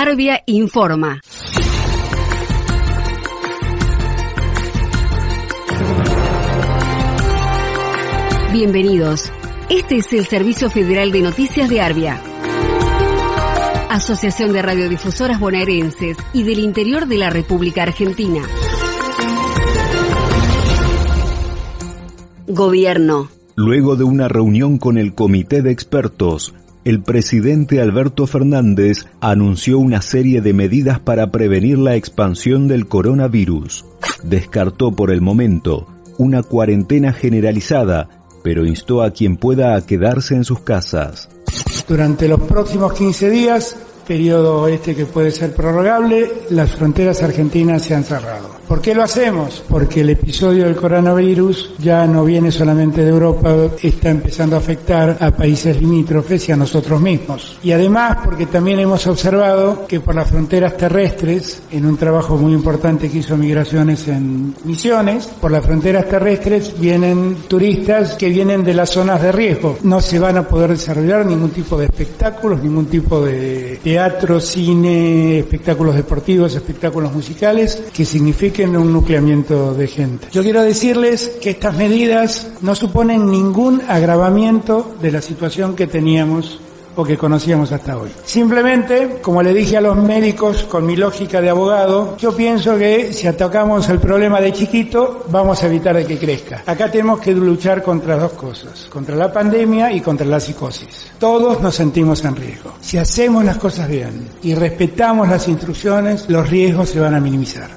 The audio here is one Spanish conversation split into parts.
Arbia informa. Bienvenidos. Este es el Servicio Federal de Noticias de Arbia. Asociación de Radiodifusoras Bonaerenses y del Interior de la República Argentina. Gobierno. Luego de una reunión con el Comité de Expertos, el presidente Alberto Fernández anunció una serie de medidas para prevenir la expansión del coronavirus. Descartó por el momento una cuarentena generalizada, pero instó a quien pueda a quedarse en sus casas. Durante los próximos 15 días periodo este que puede ser prorrogable, las fronteras argentinas se han cerrado. ¿Por qué lo hacemos? Porque el episodio del coronavirus ya no viene solamente de Europa, está empezando a afectar a países limítrofes y a nosotros mismos. Y además porque también hemos observado que por las fronteras terrestres, en un trabajo muy importante que hizo Migraciones en Misiones, por las fronteras terrestres vienen turistas que vienen de las zonas de riesgo. No se van a poder desarrollar ningún tipo de espectáculos, ningún tipo de teatro, cine, espectáculos deportivos, espectáculos musicales, que signifiquen un nucleamiento de gente. Yo quiero decirles que estas medidas no suponen ningún agravamiento de la situación que teníamos o que conocíamos hasta hoy. Simplemente, como le dije a los médicos con mi lógica de abogado, yo pienso que si atacamos el problema de chiquito, vamos a evitar de que crezca. Acá tenemos que luchar contra dos cosas, contra la pandemia y contra la psicosis. Todos nos sentimos en riesgo. Si hacemos las cosas bien y respetamos las instrucciones, los riesgos se van a minimizar.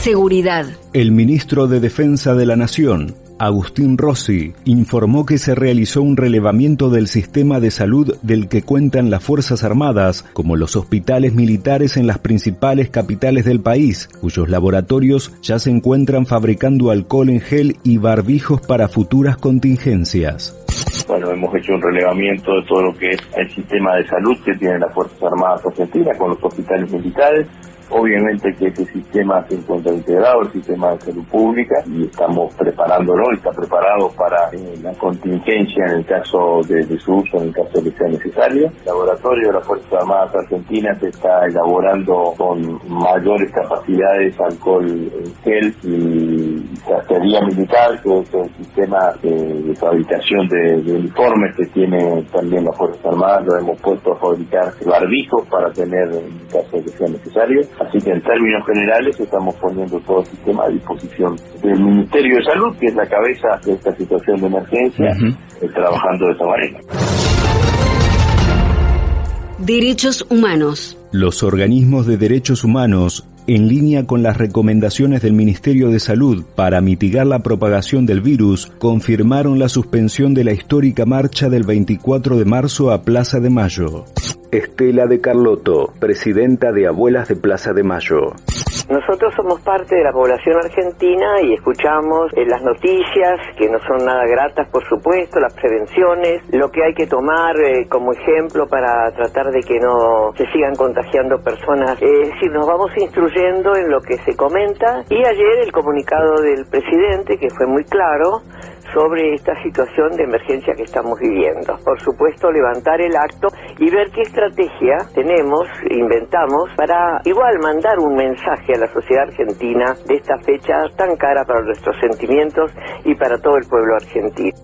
Seguridad. El ministro de Defensa de la Nación, Agustín Rossi, informó que se realizó un relevamiento del sistema de salud del que cuentan las Fuerzas Armadas, como los hospitales militares en las principales capitales del país, cuyos laboratorios ya se encuentran fabricando alcohol en gel y barbijos para futuras contingencias. Bueno, hemos hecho un relevamiento de todo lo que es el sistema de salud que tienen las Fuerzas Armadas Argentinas con los hospitales militares, Obviamente que este sistema se encuentra integrado, el sistema de salud pública, y estamos preparándolo, está preparado para eh, la contingencia en el caso de, su uso, en el caso de que sea necesario. El laboratorio de las Fuerzas Armadas Argentinas está elaborando con mayores capacidades alcohol en gel y castería militar, que es el sistema de, fabricación de, uniformes que tiene también las Fuerzas Armadas, lo hemos puesto a fabricar barbijos para tener en caso de que sea necesario. Así que en términos generales estamos poniendo todo el sistema a disposición del Ministerio de Salud, que es la cabeza de esta situación de emergencia, eh, trabajando de esta manera. Derechos humanos. Los organismos de derechos humanos en línea con las recomendaciones del Ministerio de Salud para mitigar la propagación del virus, confirmaron la suspensión de la histórica marcha del 24 de marzo a Plaza de Mayo. Estela de Carlotto, presidenta de Abuelas de Plaza de Mayo. Nosotros somos parte de la población argentina y escuchamos eh, las noticias que no son nada gratas, por supuesto, las prevenciones, lo que hay que tomar eh, como ejemplo para tratar de que no se sigan contagiando personas. es decir, nos vamos instruyendo en lo que se comenta y ayer el comunicado del presidente, que fue muy claro, sobre esta situación de emergencia que estamos viviendo. Por supuesto, levantar el acto y ver qué estrategia tenemos, inventamos, para igual mandar un mensaje a la sociedad argentina de esta fecha tan cara para nuestros sentimientos y para todo el pueblo argentino.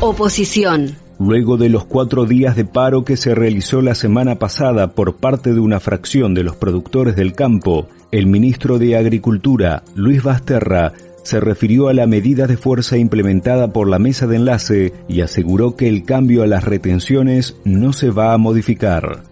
Oposición. Luego de los cuatro días de paro que se realizó la semana pasada por parte de una fracción de los productores del campo, el ministro de Agricultura, Luis Basterra, se refirió a la medida de fuerza implementada por la mesa de enlace y aseguró que el cambio a las retenciones no se va a modificar.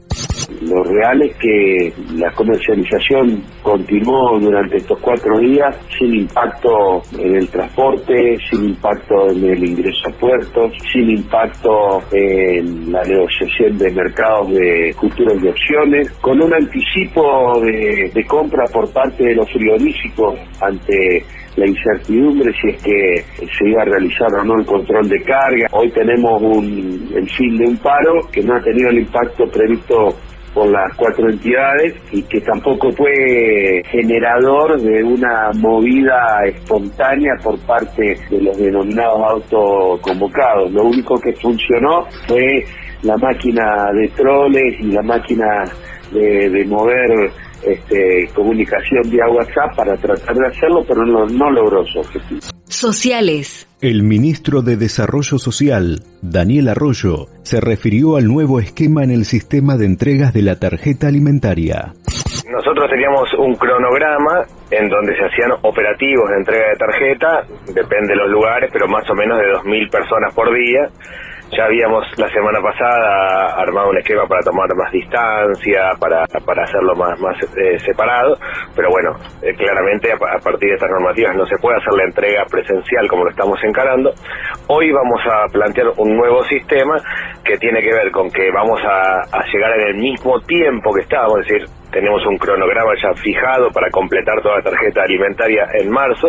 Lo real es que la comercialización continuó durante estos cuatro días sin impacto en el transporte, sin impacto en el ingreso a puertos, sin impacto en la negociación de mercados de futuros de opciones, con un anticipo de, de compra por parte de los frigoríficos ante la incertidumbre si es que se iba a realizar o no el control de carga. Hoy tenemos un, el fin de un paro que no ha tenido el impacto previsto por las cuatro entidades y que tampoco fue generador de una movida espontánea por parte de los denominados autoconvocados. Lo único que funcionó fue la máquina de troles y la máquina de, mover este, comunicación vía WhatsApp para tratar de hacerlo, pero no, no logró su objetivo. Sociales. El ministro de Desarrollo Social, Daniel Arroyo, se refirió al nuevo esquema en el sistema de entregas de la tarjeta alimentaria. Nosotros teníamos un cronograma en donde se hacían operativos de entrega de tarjeta, depende de los lugares, pero más o menos de 2.000 personas por día ya habíamos la semana pasada armado un esquema para tomar más distancia, para, para hacerlo más, más eh, separado, pero bueno, eh, claramente a, partir de estas normativas no se puede hacer la entrega presencial como lo estamos encarando. Hoy vamos a plantear un nuevo sistema que tiene que ver con que vamos a, a llegar en el mismo tiempo que estábamos, es decir, tenemos un cronograma ya fijado para completar toda la tarjeta alimentaria en marzo.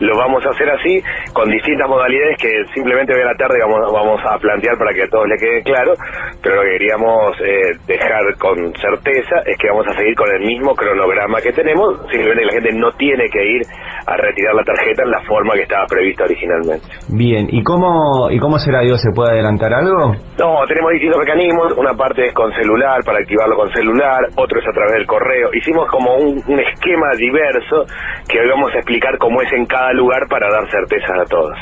Lo vamos a hacer así, con distintas modalidades que simplemente hoy a la tarde vamos, vamos a plantear para que a todos les quede claro, pero lo que queríamos eh, dejar con certeza es que vamos a seguir con el mismo cronograma que tenemos, simplemente la gente no tiene que ir a retirar la tarjeta en la forma que estaba prevista originalmente. Bien, ¿y cómo, y cómo será, Dios? ¿Se puede adelantar algo? No, tenemos distintos mecanismos, una parte es con celular, para activarlo con celular, otro es a través del correo. Hicimos como un, esquema diverso que hoy vamos a explicar cómo es en cada lugar para dar certezas a todos.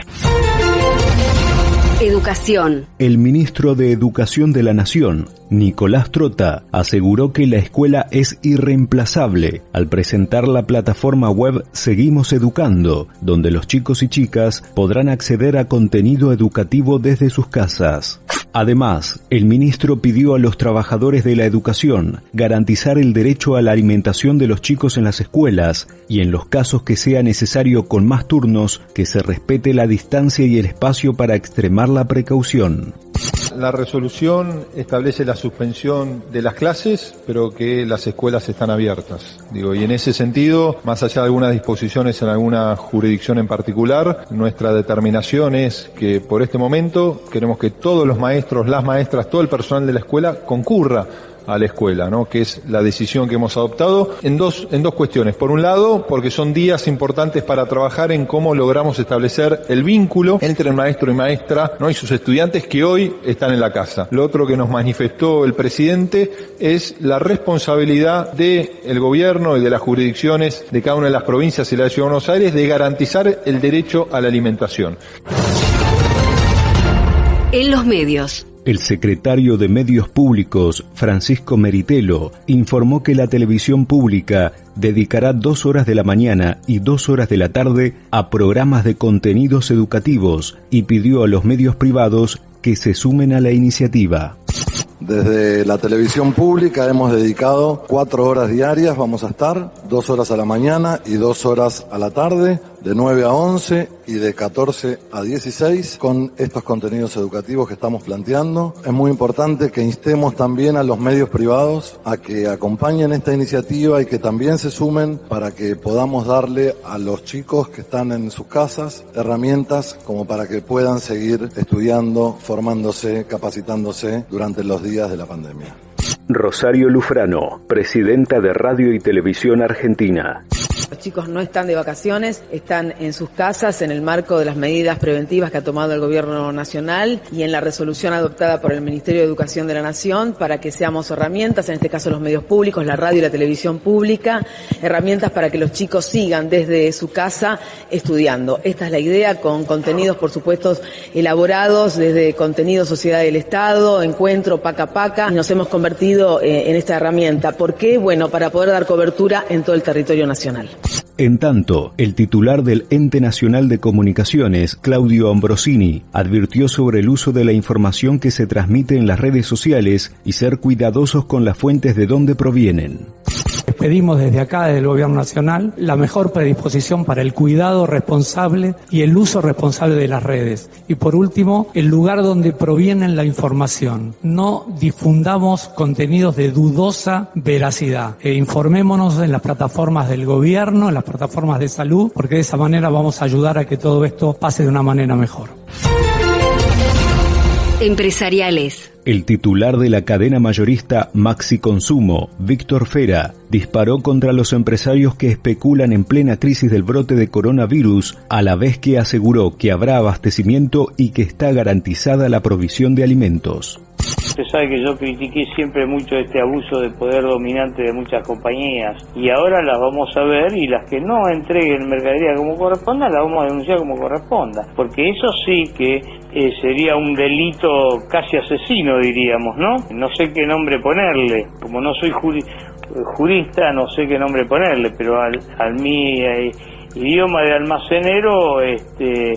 Educación. El ministro de Educación de la Nación, Nicolás Trota, aseguró que la escuela es irreemplazable al presentar la plataforma web Seguimos Educando, donde los chicos y chicas podrán acceder a contenido educativo desde sus casas. Además, el ministro pidió a los trabajadores de la educación garantizar el derecho a la alimentación de los chicos en las escuelas y en los casos que sea necesario con más turnos que se respete la distancia y el espacio para extremar la precaución. La resolución establece la suspensión de las clases, pero que las escuelas están abiertas. Digo, y en ese sentido, más allá de algunas disposiciones en alguna jurisdicción en particular, nuestra determinación es que por este momento queremos que todos los maestros, las maestras, todo el personal de la escuela concurra a la escuela, ¿no? que es la decisión que hemos adoptado en dos, en dos cuestiones. Por un lado, porque son días importantes para trabajar en cómo logramos establecer el vínculo entre el maestro y maestra ¿no? y sus estudiantes que hoy están en la casa. Lo otro que nos manifestó el presidente es la responsabilidad del gobierno y de las jurisdicciones de cada una de las provincias y la ciudad de Buenos Aires de garantizar el derecho a la alimentación. En los medios. El secretario de Medios Públicos, Francisco Meritelo, informó que la televisión pública dedicará dos horas de la mañana y dos horas de la tarde a programas de contenidos educativos y pidió a los medios privados que se sumen a la iniciativa. Desde la televisión pública hemos dedicado cuatro horas diarias, vamos a estar, dos horas a la mañana y dos horas a la tarde, de 9 a 11 y de 14 a 16 con estos contenidos educativos que estamos planteando. Es muy importante que instemos también a los medios privados a que acompañen esta iniciativa y que también se sumen para que podamos darle a los chicos que están en sus casas herramientas como para que puedan seguir estudiando, formándose, capacitándose durante los días de la pandemia. Rosario Lufrano, presidenta de Radio y Televisión Argentina. Los chicos no están de vacaciones, están en sus casas en el marco de las medidas preventivas que ha tomado el Gobierno Nacional y en la resolución adoptada por el Ministerio de Educación de la Nación para que seamos herramientas, en este caso los medios públicos, la radio y la televisión pública, herramientas para que los chicos sigan desde su casa estudiando. Esta es la idea con contenidos, por supuesto, elaborados desde contenido Sociedad del Estado, Encuentro, Paca Paca, y nos hemos convertido eh, en esta herramienta. ¿Por qué? Bueno, para poder dar cobertura en todo el territorio nacional. En tanto, el titular del Ente Nacional de Comunicaciones, Claudio Ambrosini, advirtió sobre el uso de la información que se transmite en las redes sociales y ser cuidadosos con las fuentes de donde provienen. Pedimos desde acá, desde el Gobierno Nacional, la mejor predisposición para el cuidado responsable y el uso responsable de las redes. Y por último, el lugar donde proviene la información. No difundamos contenidos de dudosa veracidad. E informémonos en las plataformas del gobierno, en las plataformas de salud, porque de esa manera vamos a ayudar a que todo esto pase de una manera mejor. Empresariales. El titular de la cadena mayorista Maxi Consumo, Víctor Fera, disparó contra los empresarios que especulan en plena crisis del brote de coronavirus, a la vez que aseguró que habrá abastecimiento y que está garantizada la provisión de alimentos. Usted sabe que yo critiqué siempre mucho este abuso de poder dominante de muchas compañías y ahora las vamos a ver y las que no entreguen mercadería como corresponda las vamos a denunciar como corresponda. Porque eso sí que eh, sería un delito casi asesino, diríamos, ¿no? No sé qué nombre ponerle. Como no soy jurista, no sé qué nombre ponerle, pero al, al mi eh, idioma de almacenero, este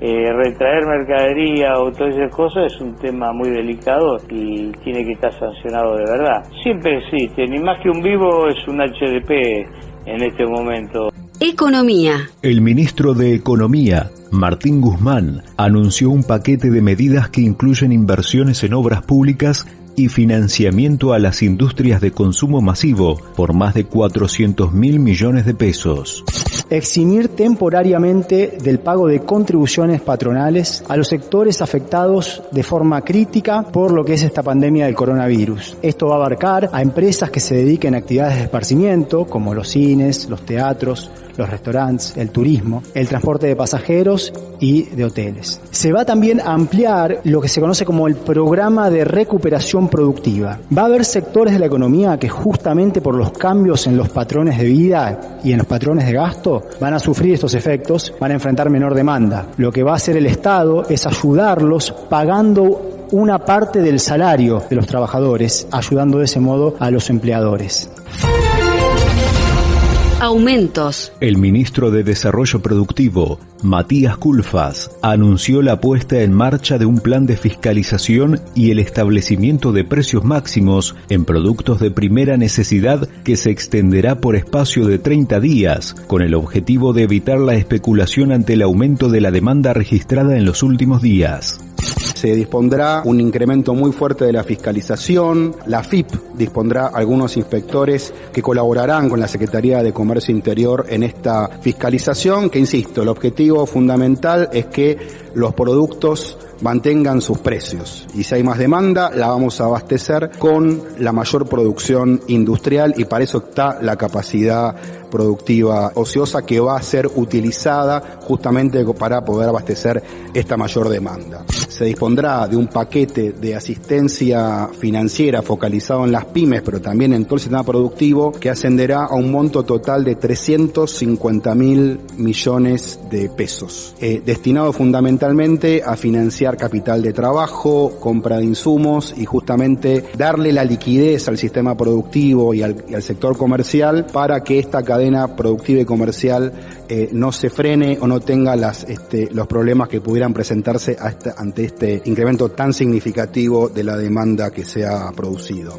eh, retraer mercadería o todas esas cosas es un tema muy delicado y tiene que estar sancionado de verdad. Siempre existe, ni más que un vivo es un HDP en este momento. Economía. El ministro de Economía, Martín Guzmán, anunció un paquete de medidas que incluyen inversiones en obras públicas y financiamiento a las industrias de consumo masivo por más de 400 mil millones de pesos eximir temporariamente del pago de contribuciones patronales a los sectores afectados de forma crítica por lo que es esta pandemia del coronavirus. Esto va a abarcar a empresas que se dediquen a actividades de esparcimiento, como los cines, los teatros, los restaurantes, el turismo, el transporte de pasajeros y de hoteles. Se va también a ampliar lo que se conoce como el programa de recuperación productiva. Va a haber sectores de la economía que justamente por los cambios en los patrones de vida y en los patrones de gasto van a sufrir estos efectos, van a enfrentar menor demanda. Lo que va a hacer el Estado es ayudarlos pagando una parte del salario de los trabajadores, ayudando de ese modo a los empleadores. Aumentos. El ministro de Desarrollo Productivo, Matías Culfas, anunció la puesta en marcha de un plan de fiscalización y el establecimiento de precios máximos en productos de primera necesidad que se extenderá por espacio de 30 días, con el objetivo de evitar la especulación ante el aumento de la demanda registrada en los últimos días se dispondrá un incremento muy fuerte de la fiscalización, la FIP dispondrá algunos inspectores que colaborarán con la Secretaría de Comercio Interior en esta fiscalización, que insisto, el objetivo fundamental es que los productos mantengan sus precios. Y si hay más demanda, la vamos a abastecer con la mayor producción industrial y para eso está la capacidad productiva ociosa que va a ser utilizada justamente para poder abastecer esta mayor demanda. Se dispondrá de un paquete de asistencia financiera focalizado en las pymes, pero también en todo el sistema productivo, que ascenderá a un monto total de 350 mil millones de pesos, eh, destinado fundamentalmente a financiar capital de trabajo, compra de insumos y justamente darle la liquidez al sistema productivo y al, y al sector comercial para que esta cadena productiva y comercial eh, no se frene o no tenga las, este, los problemas que pudieran presentarse ante este incremento tan significativo de la demanda que se ha producido.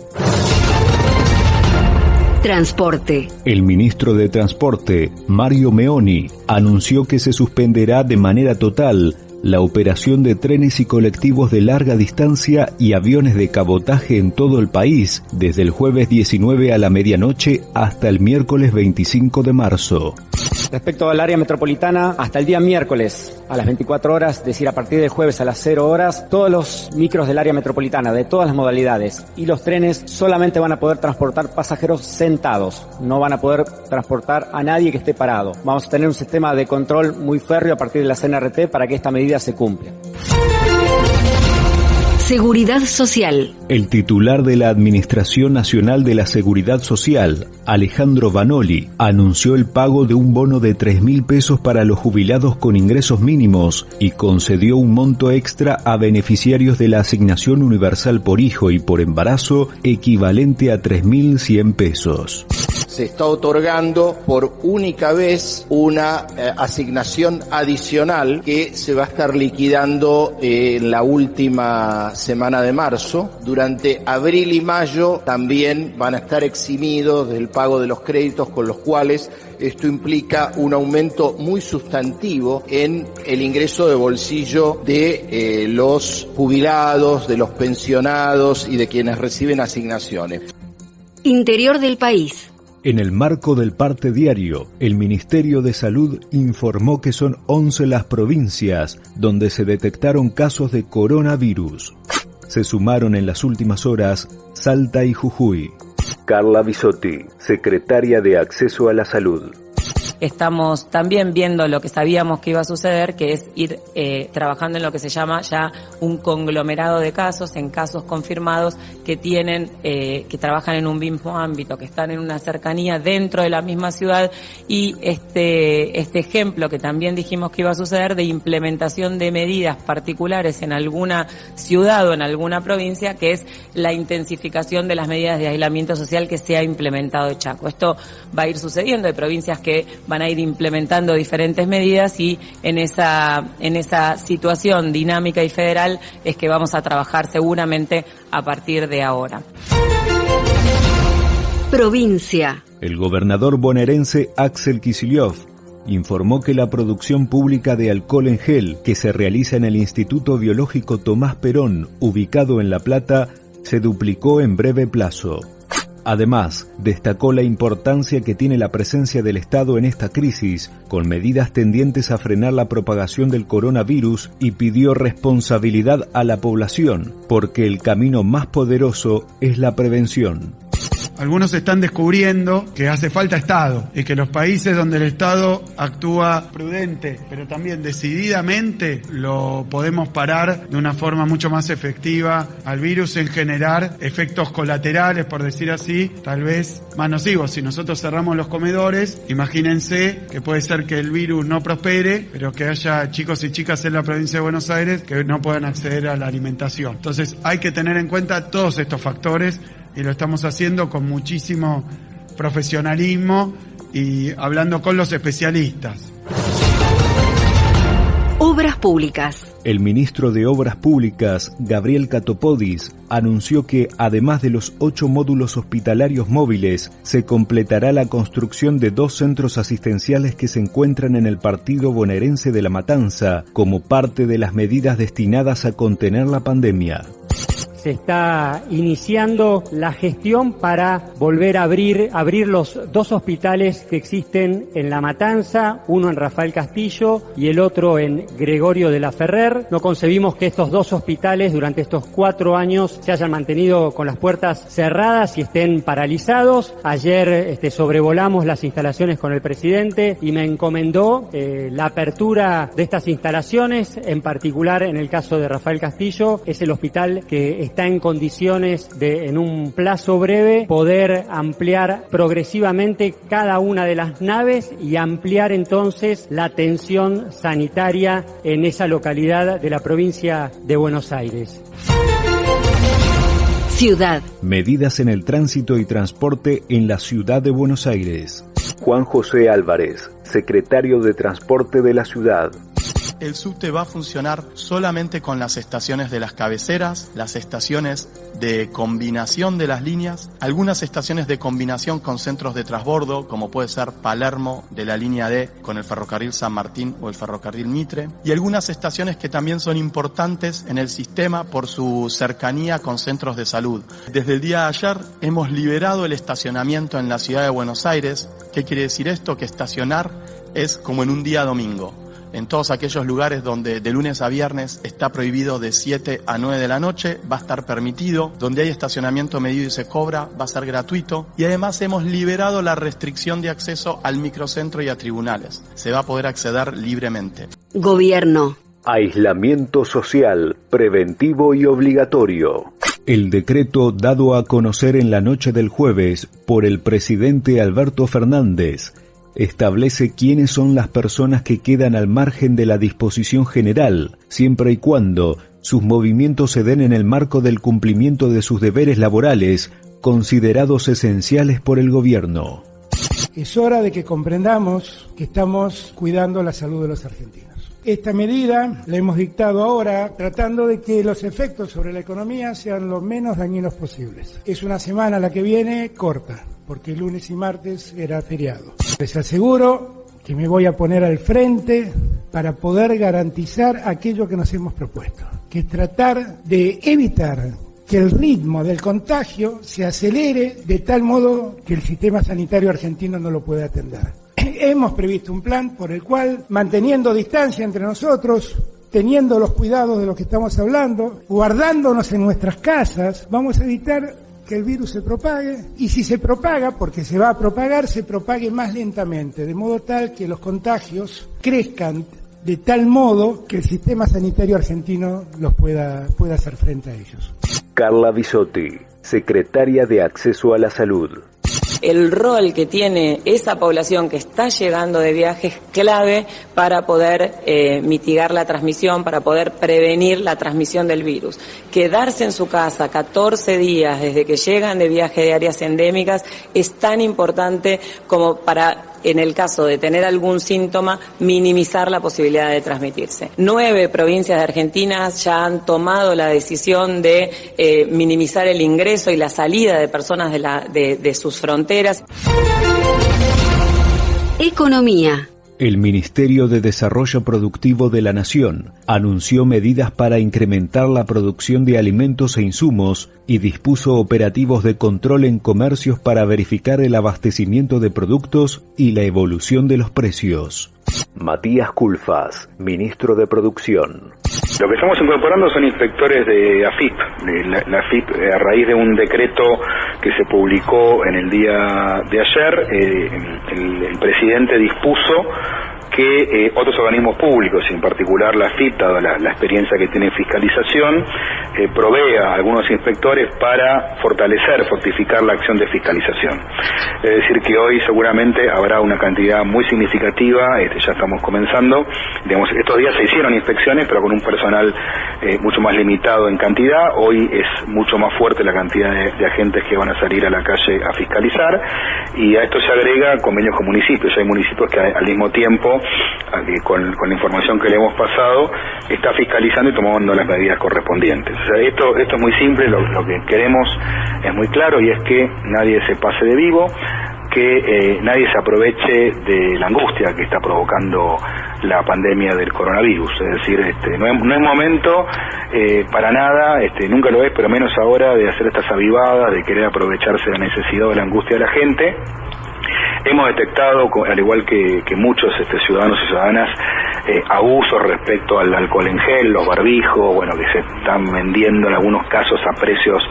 Transporte. El ministro de Transporte, Mario Meoni, anunció que se suspenderá de manera total la operación de trenes y colectivos de larga distancia y aviones de cabotaje en todo el país desde el jueves 19 a la medianoche hasta el miércoles 25 de marzo. Respecto al área metropolitana, hasta el día miércoles a las 24 horas, es decir, a partir del jueves a las 0 horas, todos los micros del área metropolitana de todas las modalidades y los trenes solamente van a poder transportar pasajeros sentados, no van a poder transportar a nadie que esté parado. Vamos a tener un sistema de control muy férreo a partir de la CNRT para que esta medida se cumpla. Seguridad Social. El titular de la Administración Nacional de la Seguridad Social, Alejandro Vanoli, anunció el pago de un bono de 3 mil pesos para los jubilados con ingresos mínimos y concedió un monto extra a beneficiarios de la asignación universal por hijo y por embarazo equivalente a 3.100 pesos se está otorgando por única vez una eh, asignación adicional que se va a estar liquidando eh, en la última semana de marzo. Durante abril y mayo también van a estar eximidos del pago de los créditos con los cuales esto implica un aumento muy sustantivo en el ingreso de bolsillo de eh, los jubilados, de los pensionados y de quienes reciben asignaciones. Interior del país. En el marco del parte diario, el Ministerio de Salud informó que son 11 las provincias donde se detectaron casos de coronavirus. Se sumaron en las últimas horas Salta y Jujuy. Carla Bisotti, secretaria de Acceso a la Salud. Estamos también viendo lo que sabíamos que iba a suceder, que es ir eh, trabajando en lo que se llama ya un conglomerado de casos, en casos confirmados que tienen, eh, que trabajan en un mismo ámbito, que están en una cercanía dentro de la misma ciudad y este, este ejemplo que también dijimos que iba a suceder de implementación de medidas particulares en alguna ciudad o en alguna provincia, que es la intensificación de las medidas de aislamiento social que se ha implementado en Chaco. Esto va a ir sucediendo, hay provincias que van a ir implementando diferentes medidas y en esa, en esa situación dinámica y federal es que vamos a trabajar seguramente a partir de ahora. Provincia. El gobernador bonaerense Axel Kicillof informó que la producción pública de alcohol en gel que se realiza en el Instituto Biológico Tomás Perón, ubicado en La Plata, se duplicó en breve plazo. Además, destacó la importancia que tiene la presencia del Estado en esta crisis, con medidas tendientes a frenar la propagación del coronavirus y pidió responsabilidad a la población, porque el camino más poderoso es la prevención. Algunos están descubriendo que hace falta Estado y que los países donde el Estado actúa prudente, pero también decididamente, lo podemos parar de una forma mucho más efectiva al virus en generar efectos colaterales, por decir así, tal vez más nocivos. Si nosotros cerramos los comedores, imagínense que puede ser que el virus no prospere, pero que haya chicos y chicas en la provincia de Buenos Aires que no puedan acceder a la alimentación. Entonces hay que tener en cuenta todos estos factores y lo estamos haciendo con muchísimo profesionalismo y hablando con los especialistas. Obras Públicas. El ministro de Obras Públicas, Gabriel Catopodis, anunció que, además de los ocho módulos hospitalarios móviles, se completará la construcción de dos centros asistenciales que se encuentran en el partido bonaerense de La Matanza, como parte de las medidas destinadas a contener la pandemia se está iniciando la gestión para volver a abrir, abrir los dos hospitales que existen en La Matanza, uno en Rafael Castillo y el otro en Gregorio de la Ferrer. No concebimos que estos dos hospitales durante estos cuatro años se hayan mantenido con las puertas cerradas y estén paralizados. Ayer este, sobrevolamos las instalaciones con el presidente y me encomendó eh, la apertura de estas instalaciones, en particular en el caso de Rafael Castillo, es el hospital que está en condiciones de, en un plazo breve, poder ampliar progresivamente cada una de las naves y ampliar entonces la atención sanitaria en esa localidad de la provincia de Buenos Aires. Ciudad. Medidas en el tránsito y transporte en la ciudad de Buenos Aires. Juan José Álvarez, secretario de Transporte de la ciudad el subte va a funcionar solamente con las estaciones de las cabeceras, las estaciones de combinación de las líneas, algunas estaciones de combinación con centros de transbordo, como puede ser Palermo de la línea D con el ferrocarril San Martín o el ferrocarril Mitre, y algunas estaciones que también son importantes en el sistema por su cercanía con centros de salud. Desde el día de ayer hemos liberado el estacionamiento en la ciudad de Buenos Aires. ¿Qué quiere decir esto? Que estacionar es como en un día domingo en todos aquellos lugares donde de lunes a viernes está prohibido de 7 a 9 de la noche, va a estar permitido, donde hay estacionamiento medido y se cobra, va a ser gratuito y además hemos liberado la restricción de acceso al microcentro y a tribunales. Se va a poder acceder libremente. Gobierno. Aislamiento social, preventivo y obligatorio. El decreto dado a conocer en la noche del jueves por el presidente Alberto Fernández establece quiénes son las personas que quedan al margen de la disposición general, siempre y cuando sus movimientos se den en el marco del cumplimiento de sus deberes laborales, considerados esenciales por el gobierno. Es hora de que comprendamos que estamos cuidando la salud de los argentinos. Esta medida la hemos dictado ahora tratando de que los efectos sobre la economía sean lo menos dañinos posibles. Es una semana la que viene corta, porque lunes y martes era feriado. Les aseguro que me voy a poner al frente para poder garantizar aquello que nos hemos propuesto, que tratar de evitar que el ritmo del contagio se acelere de tal modo que el sistema sanitario argentino no lo pueda atender. Hemos previsto un plan por el cual, manteniendo distancia entre nosotros, teniendo los cuidados de los que estamos hablando, guardándonos en nuestras casas, vamos a evitar que el virus se propague y si se propaga, porque se va a propagar, se propague más lentamente, de modo tal que los contagios crezcan de tal modo que el sistema sanitario argentino los pueda, pueda hacer frente a ellos. Carla Bisotti, secretaria de Acceso a la Salud el rol que tiene esa población que está llegando de viaje es clave para poder eh, mitigar la transmisión, para poder prevenir la transmisión del virus. Quedarse en su casa 14 días desde que llegan de viaje de áreas endémicas es tan importante como para en el caso de tener algún síntoma, minimizar la posibilidad de transmitirse. Nueve provincias de Argentina ya han tomado la decisión de eh, minimizar el ingreso y la salida de personas de, la, de, de sus fronteras. Economía. El Ministerio de Desarrollo Productivo de la Nación anunció medidas para incrementar la producción de alimentos e insumos y dispuso operativos de control en comercios para verificar el abastecimiento de productos y la evolución de los precios. Matías Culfas, ministro de Producción. Lo que estamos incorporando son inspectores de AFIP. la, AFIP, eh, a raíz de un decreto que se publicó en el día de ayer, eh, el presidente dispuso que eh, otros organismos públicos, en particular la FIP, dada la, experiencia que tiene en fiscalización, provea a algunos inspectores para fortalecer, fortificar la acción de fiscalización. Es decir, que hoy seguramente habrá una cantidad muy significativa, este, ya estamos comenzando, estos días se hicieron inspecciones, pero con un personal eh, mucho más limitado en cantidad, hoy es mucho más fuerte la cantidad de, agentes que van a salir a la calle a fiscalizar, y a esto se agrega convenios con municipios, hay municipios que al mismo tiempo con, la información que le hemos pasado, está fiscalizando y tomando las medidas correspondientes. Esto, esto es muy simple, lo, que queremos es muy claro y es que nadie se pase de vivo, que eh, nadie se aproveche de la angustia que está provocando la pandemia del coronavirus. Es decir, este, no, es, no es momento eh, para nada, este, nunca lo es, pero menos ahora de hacer estas avivadas, de querer aprovecharse de la necesidad o de la angustia de la gente Hemos detectado, al igual que, muchos este, ciudadanos y ciudadanas, eh, abusos respecto al alcohol en gel, los barbijos, bueno, que se están vendiendo en algunos casos a precios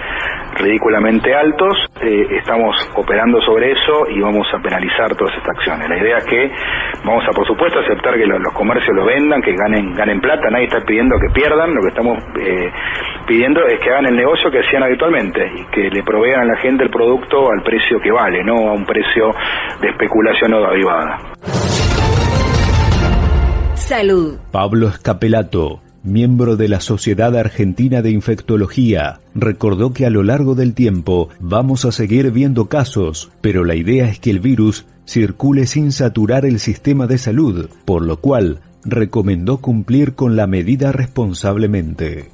ridículamente altos. Eh, estamos operando sobre eso y vamos a penalizar todas estas acciones. La idea es que vamos a, por supuesto, aceptar que los, comercios lo vendan, que ganen, ganen plata. Nadie está pidiendo que pierdan. Lo que estamos eh, pidiendo es que hagan el negocio que hacían habitualmente y que le provean a la gente el producto al precio que vale, no a un precio de especulación o de avivada. Pablo Escapelato, miembro de la Sociedad Argentina de Infectología, recordó que a lo largo del tiempo vamos a seguir viendo casos, pero la idea es que el virus circule sin saturar el sistema de salud, por lo cual recomendó cumplir con la medida responsablemente.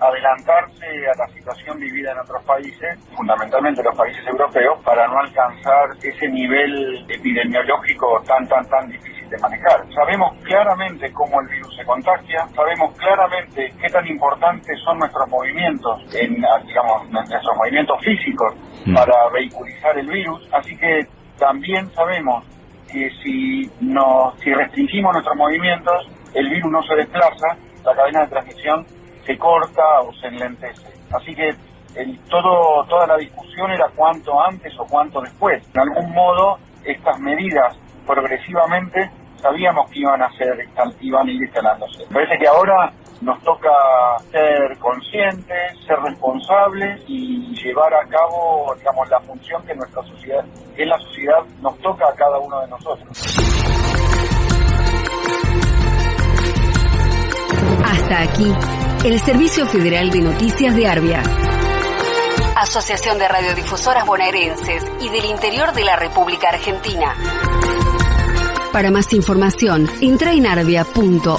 Adelantarse a la situación vivida en otros países, fundamentalmente los países europeos, para no alcanzar ese nivel epidemiológico tan, tan, tan difícil de manejar. Sabemos claramente cómo el virus se contagia, sabemos claramente qué tan importantes son nuestros movimientos, en, digamos, nuestros movimientos físicos mm. para vehiculizar el virus, así que también sabemos que si, nos, si restringimos nuestros movimientos, el virus no se desplaza la cadena de transmisión se corta o se enlentece. Así que el, todo, toda la discusión era cuánto antes o cuánto después. De algún modo, estas medidas progresivamente sabíamos que iban a ser, iban a ir instalándose. Parece que ahora nos toca ser conscientes, ser responsables y llevar a cabo, digamos, la función que nuestra sociedad, que la sociedad nos toca a cada uno de nosotros. Hasta aquí, el Servicio Federal de Noticias de Arbia. Asociación de Radiodifusoras Bonaerenses y del Interior de la República Argentina. Para más información, entra en arbia.org.ar.